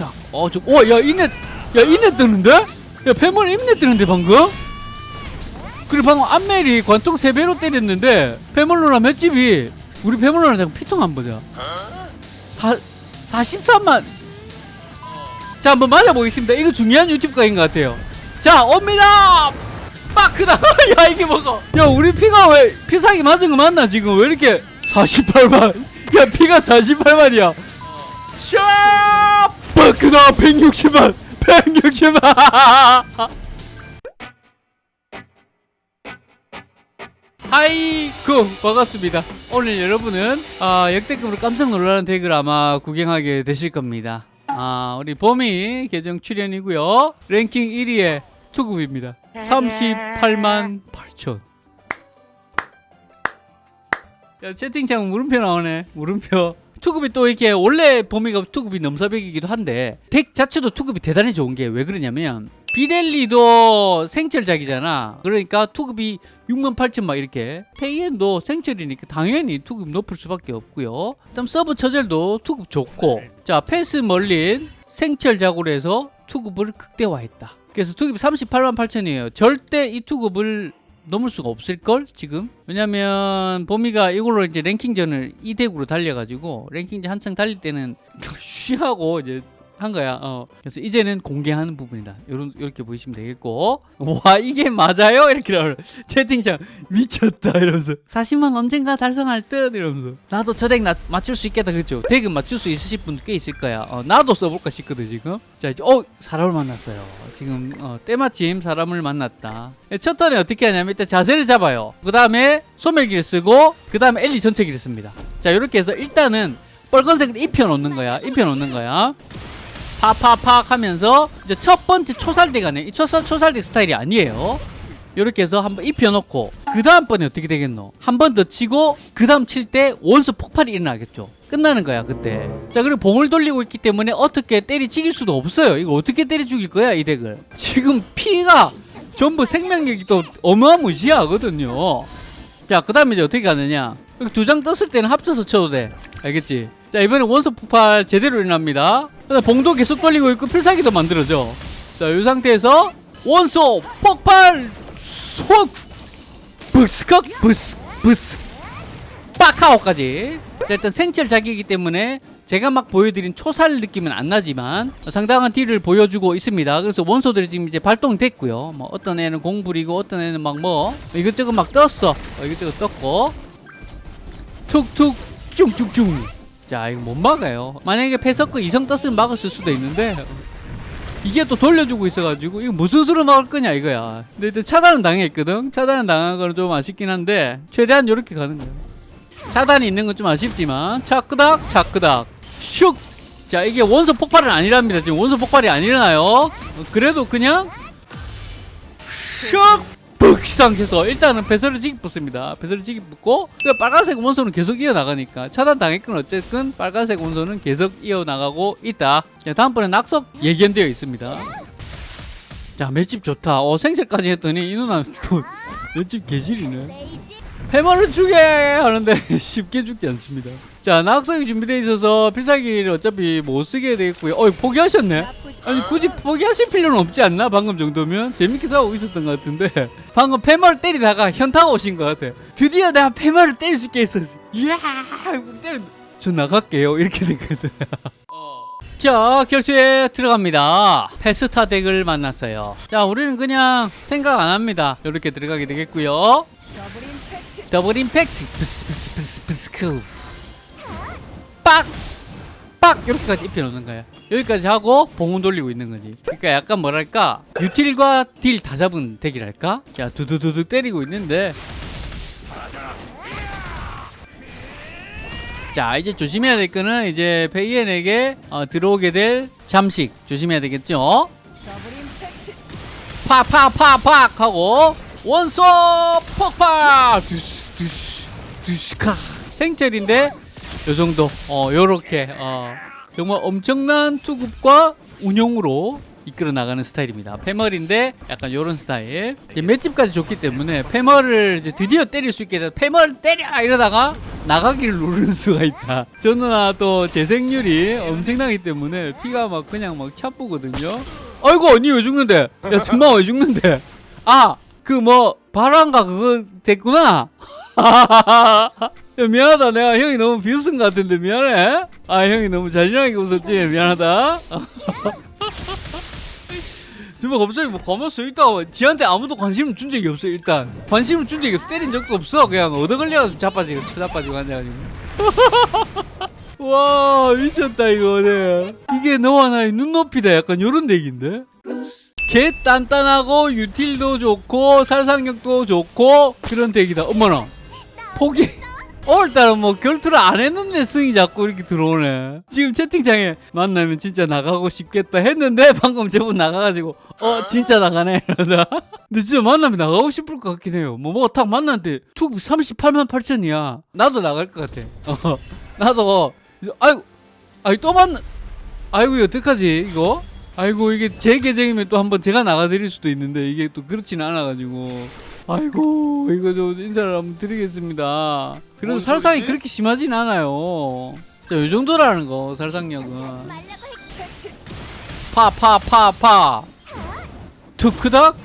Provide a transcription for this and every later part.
자, 어, 저, 어, 야, 이네, 야, 이네 뜨는데? 야, 패멀 이네 뜨는데, 방금? 그리고 방금 안멜이 관통 3배로 때렸는데, 패멀로나 몇 집이, 우리 패멀로나 잠깐 피통 한번 보자. 사, 43만. 자, 한번 맞아보겠습니다. 이거 중요한 유튜브 각인 것 같아요. 자, 옵니다! 빠크다! 야, 이게 뭐고? 야, 우리 피가 왜, 피사기 맞은 거 맞나, 지금? 왜 이렇게 48만? 야, 피가 48만이야. 샤! 빠크다! 160만! 160만! 아이고 반갑습니다 오늘 여러분은 아, 역대급으로 깜짝 놀라는 덱을 아마 구경하게 되실 겁니다 아, 우리 봄이 계정 출연이고요 랭킹 1위의 투급입니다 38만 8천 야 채팅창 물음표 나오네 물음표 투급이 또 이렇게 원래 봄이가 투급이 넘사벽이기도 한데 덱 자체도 투급이 대단히 좋은 게 왜 그러냐면 비델리도 생철작이잖아. 그러니까 투급이 6만 8천 막 이렇게. 페이엔도 생철이니까 당연히 투급 높을 수밖에 없고요. 그다음 서브 처젤도 투급 좋고. 자 패스 멀린 생철작으로 해서 투급을 극대화했다. 그래서 투급이 38만 8천이에요. 절대 이 투급을 넘을 수가 없을걸 지금? 왜냐면 보미가 이걸로 이제 랭킹전을 이 덱으로 달려가지고 랭킹전 한창 달릴 때는 쉬하고 이제 한 거야. 어. 그래서 이제는 공개하는 부분이다. 요런 이렇게 보시면 되겠고. 와 이게 맞아요? 이렇게 나올 채팅창 미쳤다 이러면서 40만 언젠가 달성할 듯 이러면서 나도 저 덱 맞출 수 있겠다 그렇죠? 덱은 맞출 수 있으실 분꽤 있을 거야. 어, 나도 써볼까 싶거든 지금. 자 이제 어 사람을 만났어요. 지금 어, 때마침 사람을 만났다. 첫 턴에 어떻게 하냐면 일단 자세를 잡아요. 그 다음에 소멸기를 쓰고 그 다음에 엘리 전체기를 씁니다. 자 이렇게 해서 일단은 빨간색을 입혀 놓는 거야. 입혀 놓는 거야. 팍팍팍 하면서 이제 첫 번째 초살대 가네 이 초살, 초살대 스타일이 아니에요. 이렇게 해서 한번 입혀놓고 그 다음번에 어떻게 되겠노? 한 번 더 치고 그 다음 칠 때 원수 폭발이 일어나겠죠. 끝나는 거야 그때. 자 그리고 봉을 돌리고 있기 때문에 어떻게 때리 죽일 수도 없어요. 이거 어떻게 때리 죽일 거야 이 덱을? 지금 피가 전부 생명력이 또 어마무시하거든요. 자그 다음에 이제 어떻게 가느냐? 두 장 떴을 때는 합쳐서 쳐도 돼. 알겠지? 자 이번에 원소 폭발 제대로 일어납니다 봉도 계속 돌리고 있고 필살기도 만들어져 자이 상태에서 원소 폭발! 쏙 부스컥 부스 부스. 빡하오까지. 자 일단 생철 자기이기 때문에 제가 막 보여드린 초살 느낌은 안 나지만 상당한 딜을 보여주고 있습니다. 그래서 원소들이 지금 이제 발동됐고요. 뭐 어떤 애는 공불이고 어떤 애는 막 뭐 이것저것 막 떴어. 어, 이것저것 떴고. 툭툭 쭝쭝쭝 자 이거 못 막아요. 만약에 패서크 이성 떴으면 막았을 수도 있는데 이게 또 돌려주고 있어가지고 이거 무슨 수로 막을 거냐 이거야. 근데 일단 차단은 당했거든? 차단은 당한 거는 좀 아쉽긴 한데 최대한 이렇게 가는 거야. 차단이 있는 건 좀 아쉽지만 차끄닥 차끄닥. 슉 자 이게 원소 폭발은 아니랍니다. 지금 원소 폭발이 안 일어나요. 어, 그래도 그냥 슉 뻑상해서 일단은 배설을 지기 붙습니다. 배설을 지기 붙고 그 빨간색 원소는 계속 이어나가니까 차단 당했건 어쨌든 빨간색 원소는 계속 이어나가고 있다. 자, 다음번에 낙석 예견되어 있습니다. 자 맷집 좋다. 어 생sel까지 했더니 이 누나 또 맷집 개질이네. 해머를 주게 하는데 쉽게 죽지 않습니다. 자 낙석이 준비되어 있어서 필살기를 어차피 못 쓰게 되겠고요. 어 포기하셨네. 아니 굳이 포기하실 필요는 없지 않나 방금 정도면 재밌게 싸우고 있었던 것 같은데 방금 패머를 때리다가 현타가 오신 것 같아 드디어 내가 패머를 때릴 수 있게 했어. 이야 때려 저 나갈게요. 이렇게 됐거든 자 결투에 들어갑니다. 페스타 덱을 만났어요. 자 우리는 그냥 생각 안 합니다. 이렇게 들어가게 되겠고요. 더블 임팩트. 부스 부스 부스 부스 크. 빡! 빡! 이렇게까지 입혀 놓는 거야. 여기까지 하고 봉은 돌리고 있는 거지. 그러니까 약간 뭐랄까 유틸과 딜 다 잡은 덱이랄까? 자 두두두두 때리고 있는데. 자 이제 조심해야 될 거는 이제 페이엔에게 어, 들어오게 될 잠식. 조심해야 되겠죠? 팍팍팍팍 하고 원소 폭발! 두스 두스 두스카. 생철인데 요 정도. 어 요렇게 어 정말 엄청난 투급과 운용으로 이끌어 나가는 스타일입니다. 패멀인데 약간 요런 스타일. 이제 맷집까지 좋기 때문에 패멀을 드디어 때릴 수 있게 돼. 패멀 때려 이러다가 나가기를 누르는 수가 있다. 저 누나 또 재생률이 엄청나기 때문에 피가 막 그냥 막 차쁘거든요. 아이고 언니 왜 죽는데? 야 정말 왜 죽는데? 아 그 뭐 바람가 그거 됐구나. 야, 미안하다. 내가 형이 너무 비웃은 것 같은데 미안해. 아 형이 너무 잔인하게 웃었지? 미안하다. 정말 갑자기 뭐 가만히 서 있다가 지한테 아무도 관심을 준 적이 없어 일단. 관심을 준 적이 없어 때린 적도 없어. 그냥 얻어 걸려가지고 자빠지고 쳐자빠지고 앉아가지고. 와 미쳤다 이거. 네. 이게 너와 나의 눈높이다. 약간 요런 덱인데? 개 단단하고 유틸도 좋고 살상력도 좋고 그런 덱이다. 어머나. 포기 오늘따라 뭐 결투를 안 했는데 승이 자꾸 이렇게 들어오네. 지금 채팅창에 만나면 진짜 나가고 싶겠다 했는데 방금 저분 나가가지고 어 진짜 나가네. 이러다. 근데 진짜 만나면 나가고 싶을 것 같긴 해요. 뭐뭐딱 만났는데 투 38만 8천이야. 나도 나갈 것 같아. 어 나도. 아이고 아이 또 만나. 아이고 어떡하지 이거? 아이고 이게 제 계정이면 또 한번 제가 나가드릴 수도 있는데 이게 또 그렇지는 않아가지고 아이고 이거 좀 인사를 한번 드리겠습니다. 그래도 뭔 살상이? 그렇게 심하진 않아요. 자, 요 정도라는 거 살상력은. 파파 파파. 투크닥?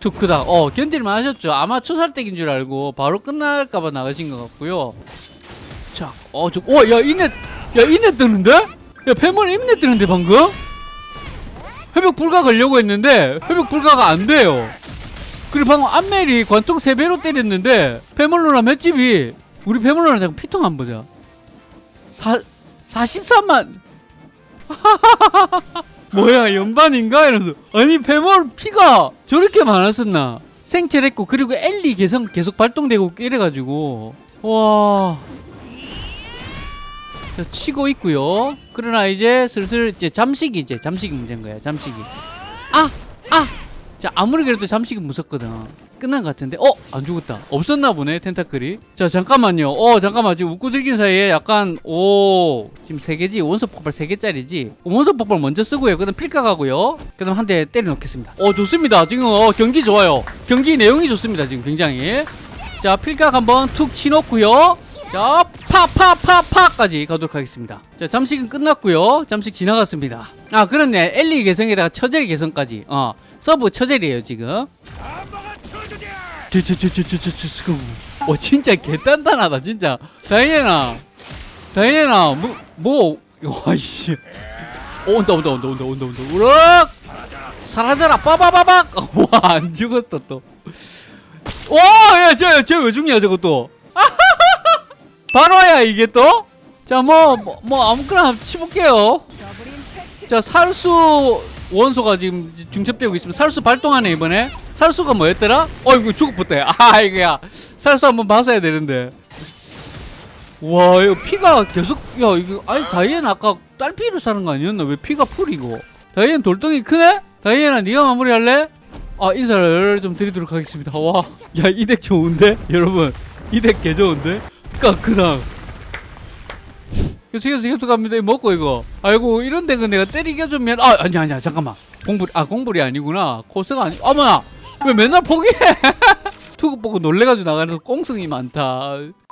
투크닥. 어 견딜만 하셨죠. 아마 초살댁인 줄 알고 바로 끝날까봐 나가신 것 같고요. 자어저어야 이넷 야 이넷 뜨는데? 야 패먼 임넷 뜨는데 방금? 회복 불가 걸려고 했는데 회복 불가가 안 돼요 그리고 방금 안멜이 관통 3배로 때렸는데 패멀로나 몇 집이 우리 패멀로나 잠깐 피통 한번 보자. 사, 43만. 뭐야 연반인가? 이러면서. 아니 패멀 피가 저렇게 많았었나? 생체했고 그리고 엘리 계속 계속 발동되고 이래가지고. 와. 자, 치고 있고요. 그러나 이제 슬슬 이제 잠식이 이제 잠식이 문제인 거야 잠식이. 아! 아! 자 아무리 그래도 잠식은 무섭거든. 끝난 것 같은데. 어? 안 죽었다. 없었나 보네 텐타클이. 자 잠깐만요. 어 잠깐만. 지금 웃고 즐긴 사이에 약간 오 지금 세개지? 원소 폭발 세개짜리지? 원소 폭발 먼저 쓰고요. 그 다음 필까 가고요. 그 다음 한 대 때려 넣겠습니다. 어 좋습니다. 지금 어 경기 좋아요. 경기 내용이 좋습니다 지금 굉장히. 자 필각 한번 툭 치놓고요. 자 파파파파까지 가도록 하겠습니다. 자 잠식은 끝났고요. 잠식 지나갔습니다. 아 그렇네. 엘리 개성에다가 처제리 개성까지. 어 서브 처제리에요 지금. 어 진짜 개단단하다 진짜. 다이앤아. 다이앤아 뭐 뭐 와이씨. 어, 온다 온다 온다 온다 온다 온다. 우럭! 사라져라 빠바바박! 와안 죽었다 또와야쟤쟤왜 죽냐 저거 또 바로야 이게 또? 자뭐뭐뭐 아무거나 치볼게요. 자 살수 원소가 지금 중첩되고 있으면 살수 발동하네 이번에. 살수가 뭐였더라? 어이구 죽었다. 아 이거야. 살수 한번 봤어야 되는데. 와 이거 피가 계속 야 이거 아니 다이앤 아까 딸피로 사는 거 아니었나? 왜 피가 풀이고 다이앤 돌덩이 크네? 다이앤아 네가 마무리할래? 아 인사를 좀 드리도록 하겠습니다. 와야 이 덱 좋은데? 여러분 이 덱 개 좋은데? 까크당 계속 계속 계속 갑니다. 이거 먹고 이거. 아이고 이런 데 그 내가 때리게 좀 미안. 아 아니야 아니야 잠깐만. 공불 아 공불이 아니구나. 코스가 아니. 어머나 왜 맨날 포기해? 투구 보고 놀래가지고 나가는 꽁승이 많다.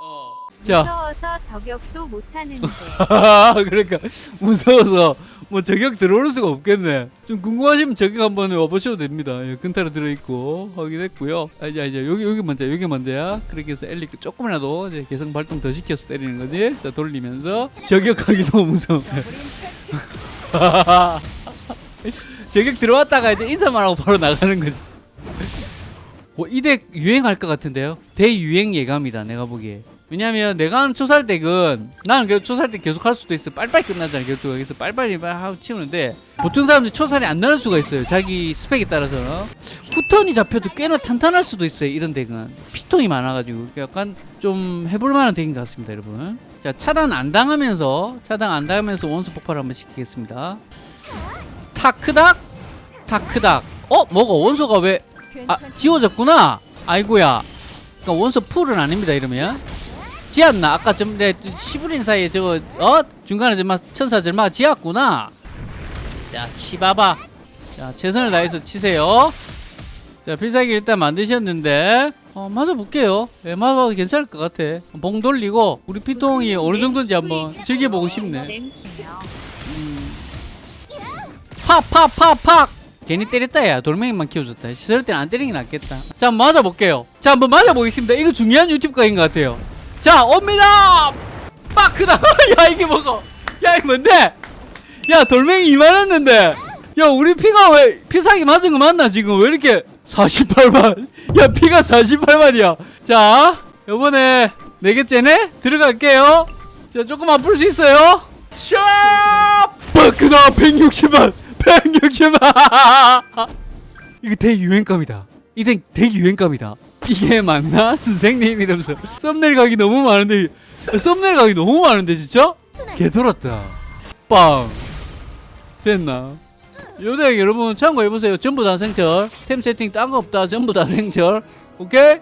어. 자 무서워서 저격도 못하는데 그러니까 무서워서 뭐 저격 들어올 수가 없겠네. 좀 궁금하시면 저격 한번 와보셔도 됩니다. 예, 근타로 들어있고 확인했고요. 아, 이제 이제 여기 여기 먼저 여기 먼저야. 그렇게 해서 엘리 조금이라도 이제 개성 발동 더 시켜서 때리는 거지. 자 돌리면서 저격하기 너무 무서워. 저격 들어왔다가 이제 인사만 하고 바로 나가는 거지. 뭐 이덱 유행할 것 같은데요. 대유행 예감이다 내가 보기에. 왜냐면 내가 초살 덱은 나는 그 초살 덱 계속 할 수도 있어 빨리빨리 끝나잖아 결투가 그래서 빨리빨리 하고 치우는데 보통 사람들이 초살이 안 나는 수가 있어요. 자기 스펙에 따라서. 후턴이 잡혀도 꽤나 탄탄할 수도 있어요 이런 덱은. 피통이 많아가지고. 약간 좀 해볼 만한 덱인 것 같습니다 여러분. 자 차단 안 당하면서 차단 안 당하면서 원수 폭발 한번 시키겠습니다. 타크닥? 타크닥. 어 뭐가 원소가 왜 아 지워졌구나? 아이고야. 그러니까 원소 풀은 아닙니다 이러면 지었나 아까 좀 내 시부린 사이에 저거 어 중간에 정말 천사 절마 지었구나 자 치봐봐 자 최선을 다해서 치세요 자 필살기 일단 만드셨는데 어, 맞아볼게요. 예, 맞아도 괜찮을 것 같아. 봉 돌리고 우리 피통이 어느 정도인지 한번 즐겨보고 싶네. 냄새요. 팍, 팍, 팍, 팍! 괜히 때렸다, 야. 돌멩이만 키워줬다. 저럴 땐안 때리는 게 낫겠다. 자, 한번 맞아볼게요. 자, 한번 맞아보겠습니다. 이거 중요한 유튜브 각인 것 같아요. 자, 옵니다! 빡! 크다! 야, 이게 뭐고? 야, 이게 뭔데? 야, 돌멩이 이만했는데! 야, 우리 피가 왜, 피사기 맞은 거 맞나, 지금? 왜 이렇게 48만? 야, 피가 48만이야. 자, 요번에 네 개째네? 들어갈게요. 자, 조금만 풀수 있어요? 샤! 바크다 160만! 160만! 이거 대유행감이다. 이게 대유행감이다. 이게 맞나? 선생님 이러면서 썸네일 각이 너무 많은데 썸네일 각이 너무 많은데 진짜? 개돌았다. 빵. 됐나? 요대 여러분 참고해보세요. 전부 다 생철. 템 세팅 딴 거 없다. 전부 다 생철. 오케이?